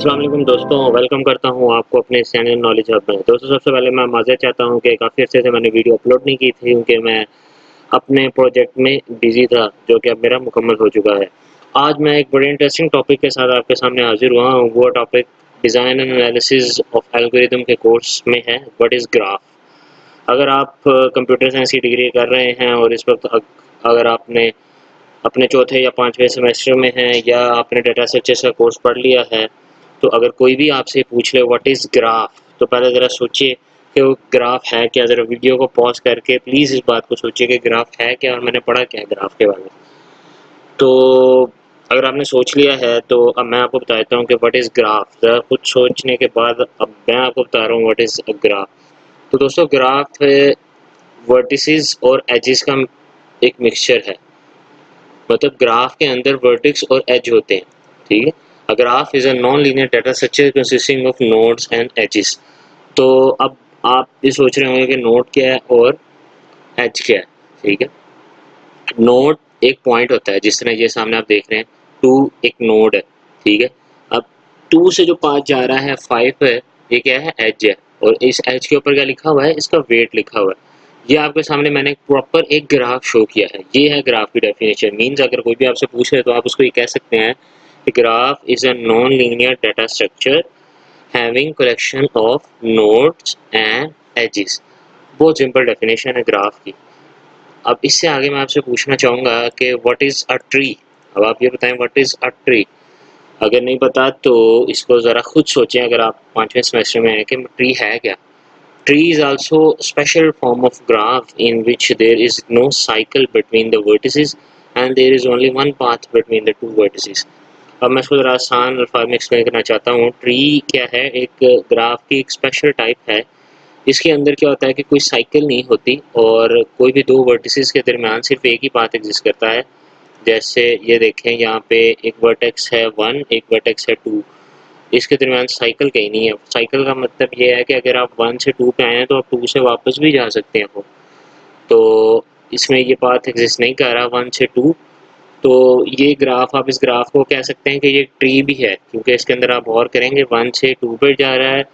असलम दोस्तों वेलकम करता हूँ आपको अपने चैनल नॉलेज हब में दोस्तों, सबसे पहले मैं माजर चाहता हूँ कि काफ़ी अर्से से मैंने वीडियो अपलोड नहीं की थी, क्योंकि मैं अपने प्रोजेक्ट में बिज़ी था, जो कि अब मेरा मुकम्मल हो चुका है। आज मैं एक बड़े इंटरेस्टिंग टॉपिक के साथ आपके सामने हाजिर हुआ हूँ। वो topic design and analysis of algorithm के कोर्स में है वट इज़ ग्राफ अगर आप कंप्यूटर साइंस की डिग्री कर रहे हैं और इस वक्त अगर आपने अपने चौथे या पाँचवें सेमेस्टर में हैं या आपने डेटा स्ट्रक्चर्स का कोर्स पढ़ लिया है तो अगर कोई भी आपसे पूछ ले व्हाट इज़ ग्राफ तो पहले ज़रा सोचिए कि वो ग्राफ है क्या। ज़रा वीडियो को पॉज करके प्लीज़ इस बात को सोचिए कि ग्राफ है क्या और मैंने पढ़ा क्या है ग्राफ के बारे में। तो अगर आपने सोच लिया है तो अब मैं आपको बताता हूँ कि व्हाट इज़ ग्राफ कुछ सोचने के बाद अब मैं आपको बता रहा हूँ व्हाट इज़ अ ग्राफ तो दोस्तों ग्राफ वर्टिस और एजिस का एक मिक्सचर है। मतलब ग्राफ के अंदर वर्टिक्स और एज होते हैं, ठीक है? A graph is a non-linear data structure consisting of nodes and edges. तो अब आप ये सोच रहे होंगे कि नोड क्या है और एज क्या है? ठीक है? नोड एक पॉइंट होता है, जिस तरह ये सामने आप देख रहे हैं टू एक नोड है, ठीक है? अब टू से जो पास जा रहा है फाइव है, ये क्या है? एज है। और इस एज के ऊपर क्या लिखा हुआ है? इसका वेट लिखा हुआ है। ये आपके सामने मैंने प्रॉपर एक ग्राफ शो किया है। ये है ग्राफ की डेफिनेशन मीन्स अगर कोई भी आपसे पूछे तो आप उसको ये कह सकते हैं the graph is a non-linear data structure having collection of nodes and edges. बहुत सिंपल डेफिनेशन है ग्राफ की। अब इससे आगे मैं आपसे पूछना चाहूँगा कि वट इज़ अ ट्री अब आप ये बताएँ वट इज़ अ ट्री अगर नहीं पता तो इसको ज़रा ख़ुद सोचें अगर आप पाँचवें सेमेस्टर में हैं कि ट्री है क्या? Tree is also special form of graph in which there is no cycle between vertices and there is only one path between the two vertices अब मैं इसको ज़रा आसान अल्फाज में एक्सप्लेन करना चाहता हूँ। ट्री क्या है? एक ग्राफ की एक स्पेशल टाइप है। इसके अंदर क्या होता है कि कोई साइकिल नहीं होती और कोई भी दो वर्टिस के दरमियान सिर्फ़ एक ही पाथ एग्जिस्ट करता है। जैसे ये देखें, यहाँ पे एक वर्टेक्स है वन एक वर्टेक्स है टू इसके दरमियान साइकिल कहीं नहीं है। साइकिल का मतलब ये है कि अगर आप वन से टू पे आए हैं तो आप टू से वापस भी जा सकते हैं। वो तो इसमें ये पाथ एग्जिस्ट नहीं कर रहा। वन से टू तो ये ग्राफ, आप इस ग्राफ को कह सकते हैं कि ये ट्री भी है, क्योंकि इसके अंदर आप और करेंगे वन से टू पे जा रहा है,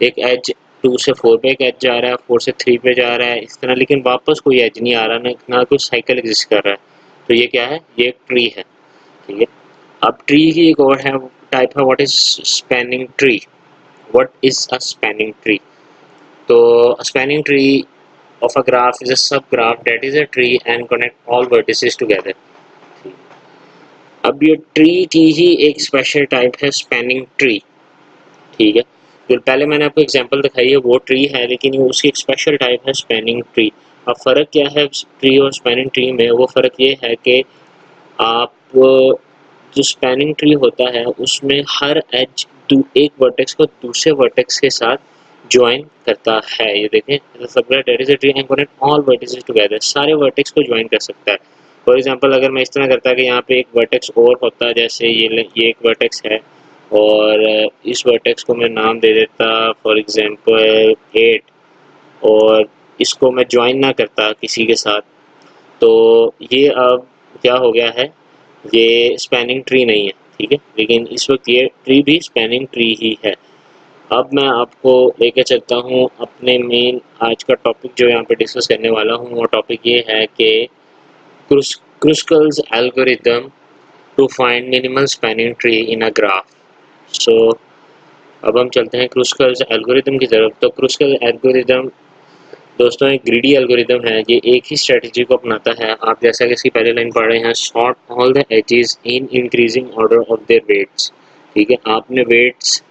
एक एज टू से फोर पे एक एज जा रहा है फोर से थ्री पे जा रहा है, इस तरह, लेकिन वापस कोई एज नहीं आ रहा, ना ना कोई साइकिल एग्जिस्ट कर रहा है। तो ये क्या है? ये एक ट्री है, ठीक है? अब ट्री की एक और है टाइप है what is spanning tree what is a spanning tree तो spanning tree of a graph is a graph that is a tree and connect all vertices together. अब ये ट्री की ही एक स्पेशल टाइप है स्पेनिंग ट्री ठीक है? जो पहले मैंने आपको एग्जांपल दिखाई है, वो ट्री है, लेकिन उसकी एक स्पेशल टाइप है स्पेनिंग ट्री अब फ़र्क क्या है ट्री और स्पेनिंग ट्री में? वो फ़र्क ये है कि आप, जो स्पेनिंग ट्री होता है, उसमें हर एज एक वर्टेक्स को दूसरे वर्टेक्स के साथ ज्वाइन करता है। ये देखें ऑल वर्टिसेस टुगेदर सारे वर्टेक्स को ज्वाइन कर सकता है। फॉर एग्जांपल अगर मैं इस तरह करता कि यहाँ पे एक वर्टेक्स और होता, जैसे ये ये एक वर्टेक्स है, और इस वर्टेक्स को मैं नाम दे देता फॉर एग्जांपल एट और इसको मैं ज्वाइन ना करता किसी के साथ तो ये अब क्या हो गया है, ये स्पैनिंग ट्री नहीं है, ठीक है? लेकिन इस वक्त ये ट्री भी स्पैनिंग ट्री ही है। अब मैं आपको लेके चलता हूँ, अपने मेन आज का टॉपिक जो यहाँ पे डिस्कस करने वाला हूँ, वो टॉपिक ये है कि Kruskal's algorithm to find minimal spanning tree in a graph. So, अब हम चलते हैं क्रूस्कल्स एल्गोरिदम की तरफ़। तो क्रूस्कल एल्गोरिदम दोस्तों, एक ग्रीडी एल्गोरिदम है। ये एक ही स्ट्रेटजी को अपनाता है। आप जैसा कि इसकी पहले लाइन पढ़ रहे हैं sort all the edges in increasing order of their weights ठीक है? आपने वेट्स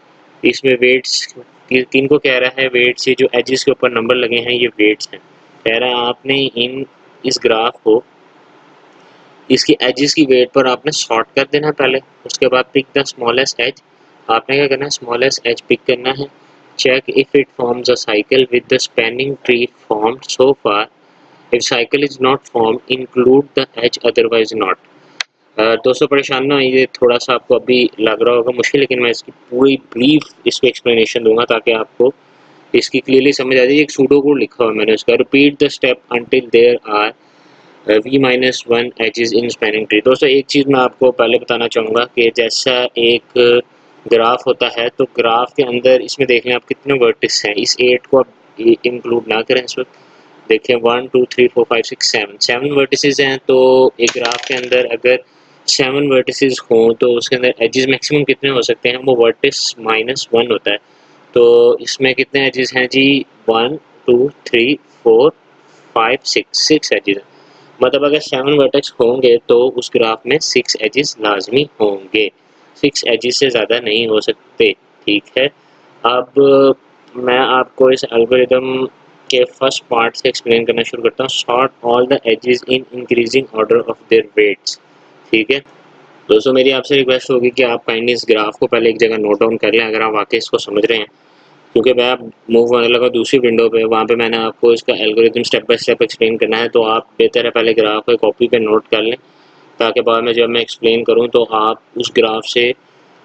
इसमें वेट्स तीन को कह रहा है? वेट्स ये जो एजेस के ऊपर नंबर लगे हैं, ये वेट्स हैं। कह रहा है, आपने इन, इस ग्राफ को इसकी एजेस की वेट पर आपने शॉर्ट कर देना है पहले, उसके बाद पिक द स्मॉलेस्ट एज आपने क्या करना है? स्मॉलेस्ट एज पिक करना है। Check if it forms a cycle with the spanning tree formed so far if cycle is not form include the edge otherwise not दोस्तों, परेशान ना ये थोड़ा सा आपको अभी लग रहा होगा मुश्किल, लेकिन मैं इसकी पूरी ब्रीफ इसको एक्सप्लेनेशन दूँगा ताकि आपको इसकी क्लियरली समझ आ जाए। एक सूडो कोड लिखा हुआ है मैंने उसका। Repeat the step until there are V minus one is in spanning tree दोस्तों, एक चीज़ मैं आपको पहले बताना चाहूँगा कि जैसा एक ग्राफ होता है तो ग्राफ के अंदर इसमें देख लें आप कितने वर्टिस हैं। इस एट को आप इंक्लूड ना करें इस वक्त। देखें one two three four five six seven seven vertices हैं तो एक ग्राफ के अंदर अगर सेवन वर्टिसेस हों तो उसके अंदर एजेस मैक्सिमम कितने हो सकते हैं? वो वर्टिस माइनस वन होता है। तो इसमें कितने एजेस हैं जी? One two three four five six six edges हैं। मतलब अगर सेवन वर्टेक्स होंगे तो उस ग्राफ में सिक्स एजिस लाजमी होंगे। सिक्स एजिस से ज़्यादा नहीं हो सकते, ठीक है? अब मैं आपको इस एल्गोरिदम के फ़र्स्ट पार्ट से एक्सप्लेन करना शुरू करता हूँ। Sort all the edges in increasing order of their weights ठीक है? दोस्तों, मेरी आपसे रिक्वेस्ट होगी कि आप काइंडली इस ग्राफ को पहले एक जगह नोट डाउन कर लें, अगर आप वाकई इसको समझ रहे हैं। क्योंकि मैं आप मूव होने लगा दूसरी विंडो पे, वहाँ पे मैंने आपको इसका algorithm step by step explain करना है तो आप बेहतर है पहले ग्राफ को कॉपी पे नोट कर लें, ताकि बाद में जब मैं एक्सप्लेन करूँ तो आप उस ग्राफ से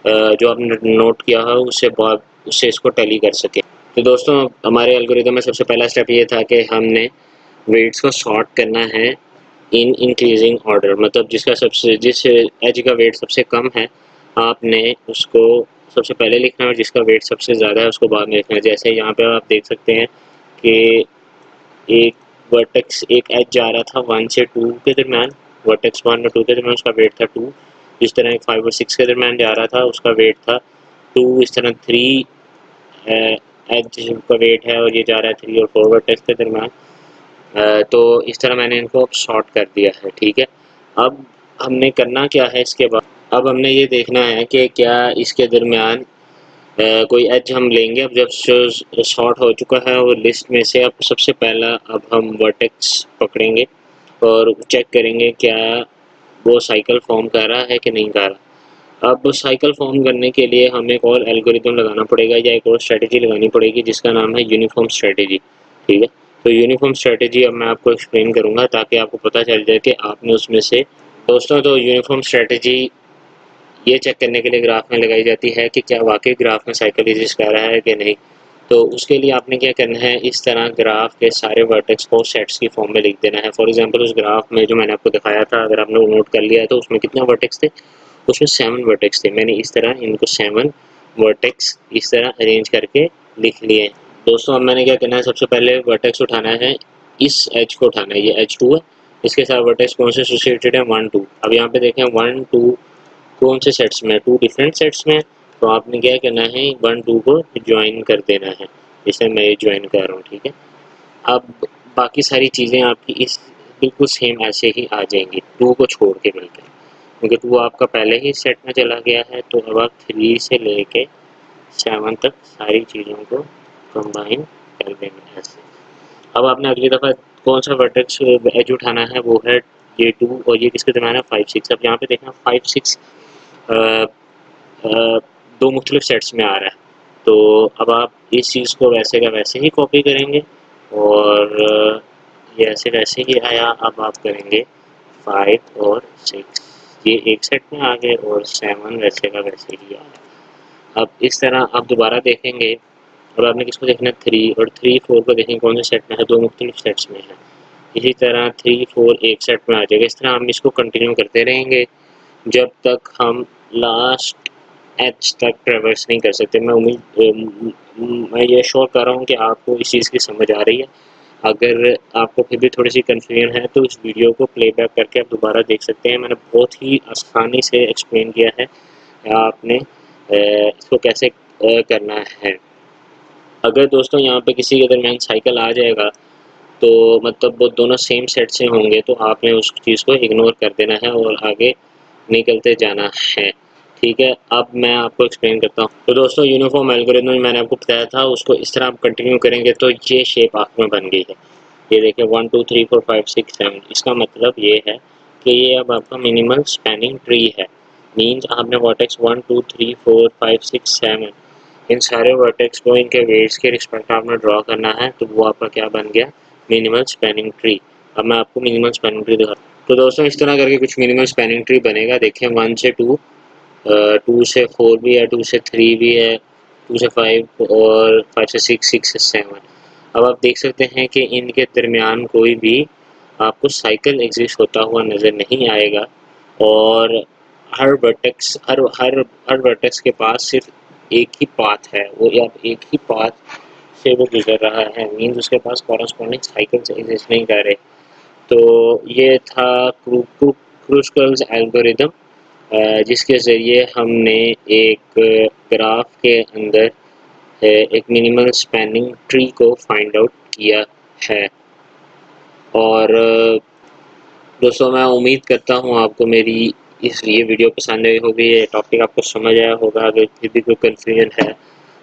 जो आपने नोट किया है, उससे बाद, उससे इसको टैली कर सकें। तो दोस्तों, हमारे एल्गोरिदम में सबसे पहला स्टेप ये था कि हमने वेट्स को शॉर्ट करना है इन इंक्रीजिंग ऑर्डर मतलब जिसका सबसे, जिस एज का वेट सबसे कम है, आपने उसको सबसे पहले लिखना है और जिसका वेट सबसे ज़्यादा है, उसको बाद में लिखना है। जैसे यहाँ पे आप देख सकते हैं कि एक वर्टेक्स एक एज जा रहा था वन से टू के दरमियान वर्टेक्स वन और टू के दरमियान उसका वेट था टू जिस तरह एक फाइव और सिक्स के दरमियान जा रहा था, उसका वेट था टू इस तरह थ्री एच का वेट है और ये जा रहा है थ्री और फोर वर्टेक्स के दरमियान। तो इस तरह मैंने इनको शॉर्ट कर दिया है, ठीक है? अब हमने करना क्या है इसके बाद? अब हमने ये देखना है कि क्या इसके दरमियान कोई एज हम लेंगे। अब जब शॉर्ट हो चुका है और लिस्ट में से अब सबसे पहला अब हम वर्टेक्स पकड़ेंगे और चेक करेंगे क्या वो साइकिल फॉर्म कर रहा है कि नहीं कर रहा। अब साइकिल फॉर्म करने के लिए हमें एक और एल्गोरिदम लगाना पड़ेगा या एक और स्ट्रेटजी लगानी पड़ेगी जिसका नाम है यूनिफॉर्म स्ट्रेटजी ठीक है? तो यूनिफॉर्म स्ट्रेटजी अब मैं आपको एक्सप्लेन करूँगा ताकि आपको पता चल जाए कि आपने उसमें से, दोस्तों तो यूनिफॉर्म स्ट्रेटजी ये चेक करने के लिए ग्राफ में लगाई जाती है कि क्या वाकई ग्राफ में साइकिल एग्जिस्ट कर रहा है कि नहीं। तो उसके लिए आपने क्या करना है, इस तरह ग्राफ के सारे वर्टेक्स को सेट्स की फॉर्म में लिख देना है। फॉर एग्जांपल उस ग्राफ में जो मैंने आपको दिखाया था, अगर आपने नोट कर लिया है तो उसमें कितने वर्टेक्स थे? उसमें सेवन वर्टेक्स थे। मैंने इस तरह इनको सेवन वर्टेक्स इस तरह अरेंज करके लिख लिए। दोस्तों, अब मैंने क्या करना है, सबसे पहले वर्टेक्स उठाना है। इस एच को उठाना है। ये एच टू है। इसके साथ वर्टेक्स कौन से एसोसिएटेड है? वन टू अब यहाँ पे देखें वन टू कौन से सेट्स में टू डिफरेंट सेट्स में तो आपने क्या करना है? वन टू को ज्वाइन कर देना है। जैसे मैं ये ज्वाइन कर रहा हूँ, ठीक है? अब बाकी सारी चीज़ें आपकी इस बिल्कुल सेम ऐसे ही आ जाएँगी। टू को छोड़ के मिलकर क्योंकि टू आपका पहले ही सेट में चला गया है तो अब आप थ्री से लेके सेवन तक सारी चीज़ों को कंबाइन कर देंगे ऐसे। अब आपने अगली दफ़ा कौन सा वर्टेक्स एज उठाना है, वो है ये टू और ये किसके दरमियान है? फाइव सिक्स अब यहाँ पे देखना फाइव सिक्स दो मुख्तलिफ़ सेट्स में आ रहा है। तो अब आप इस चीज़ को वैसे का वैसे ही कॉपी करेंगे और ये ऐसे वैसे ही आया, अब आप करेंगे फाइव और सिक्स ये एक सेट में आ गए और सेवन वैसे का वैसे ही आ गया अब इस तरह आप दोबारा देखेंगे अब आपने किसको देखना है? थ्री और थ्री फोर को देखेंगे कौन से सेट में है? दो मुख्तलिफ़ सेट्स में है। इसी तरह थ्री फोर एक सेट में आ जाएगा। इस तरह हम इसको कंटिन्यू करते रहेंगे जब तक हम लास्ट एच तक ट्रेवर्स नहीं कर सकते। मैं उम्मीद मैं ये श्योर कर रहा हूँ कि आपको इस चीज़ की समझ आ रही है। अगर आपको फिर भी थोड़ी सी कन्फ्यूज़न है तो इस वीडियो को प्लेबैक करके आप दोबारा देख सकते हैं। मैंने बहुत ही आसानी से एक्सप्लेन किया है, आपने इसको कैसे करना है। अगर दोस्तों यहाँ पे किसी के दरमियान साइकिल आ जाएगा तो मतलब वो दोनों सेम सेट से होंगे तो आपने उस चीज़ को इग्नोर कर देना है और आगे निकलते जाना है। ठीक है, अब मैं आपको एक्सप्लेन करता हूँ। तो दोस्तों यूनिफॉर्म एल्गोरिथम मैंने आपको बताया था, उसको इस तरह आप कंटिन्यू करेंगे तो ये शेप आँख में बन गई है। ये देखिए one two three four five six seven इसका मतलब ये है कि ये अब आपका मिनिमल स्पैनिंग ट्री है। मीन्स आपने vertex one two three four five six seven इन सारे वर्टेक्स को, इनके वेट्स के रिस्पेक्ट आपने ड्रॉ करना है तो वो आपका क्या बन गया? मिनिमल स्पैनिंग ट्री अब मैं आपको मिनिमल स्पैनिंग ट्री दिखा तो दोस्तों, इस तरह करके कुछ मिनिमम स्पेनिंग ट्री बनेगा। देखें वन से टू टू से फोर भी है टू से थ्री भी है टू से फाइव और फाइव से सिक्स सिक्स से सेवन अब आप देख सकते हैं कि इनके दरमियान कोई भी आपको साइकिल एग्जिस्ट होता हुआ नज़र नहीं आएगा और हर वर्टेक्स हर हर हर वर्टेक्स के पास सिर्फ़ एक ही पाथ है। वो या एक ही पाथ से वो गुजर रहा है। मीन्स उसके पास कॉरस्पॉन्डिंग साइकिल्स एग्जिस्ट नहीं कर रहे। तो ये था क्रूस्कल्स एल्गोरिदम जिसके ज़रिए हमने एक ग्राफ के अंदर एक मिनिमल स्पैनिंग ट्री को फाइंड आउट किया है। और दोस्तों, मैं उम्मीद करता हूँ आपको मेरी इस ये वीडियो पसंद आई होगी, ये टॉपिक आपको समझ आया होगा, अगर फिर भी कोई कन्फ्यूज़न है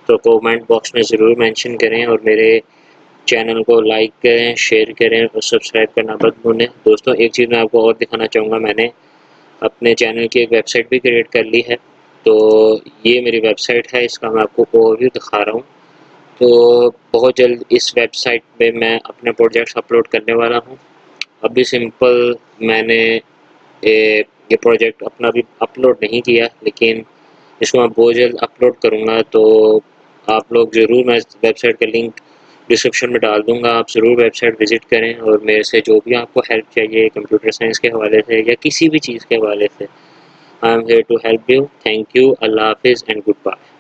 तो कमेंट बॉक्स में ज़रूर मेंशन करें और मेरे चैनल को लाइक करें शेयर करें और सब्सक्राइब करना मत भूलें। दोस्तों एक चीज़ मैं आपको और दिखाना चाहूँगा। मैंने अपने चैनल की एक वेबसाइट भी क्रिएट कर ली है। तो ये मेरी वेबसाइट है इसका मैं आपको ओवरव्यू दिखा रहा हूँ। तो बहुत जल्द इस वेबसाइट पे मैं अपने प्रोजेक्ट्स अपलोड करने वाला हूँ। अभी सिंपल मैंने ए, ये प्रोजेक्ट अपना भी अपलोड नहीं किया लेकिन इसको मैं बहुत जल्द अपलोड करूँगा। तो आप लोग ज़रूर मैं वेबसाइट का लिंक डिस्क्रिप्शन में डाल दूँगा। आप ज़रूर वेबसाइट विज़िट करें और मेरे से जो भी आपको हेल्प चाहिए कंप्यूटर साइंस के हवाले से या किसी भी चीज़ के हवाले से I am here to help you thank you अल्लाह हाफिज़ एंड गुड बाय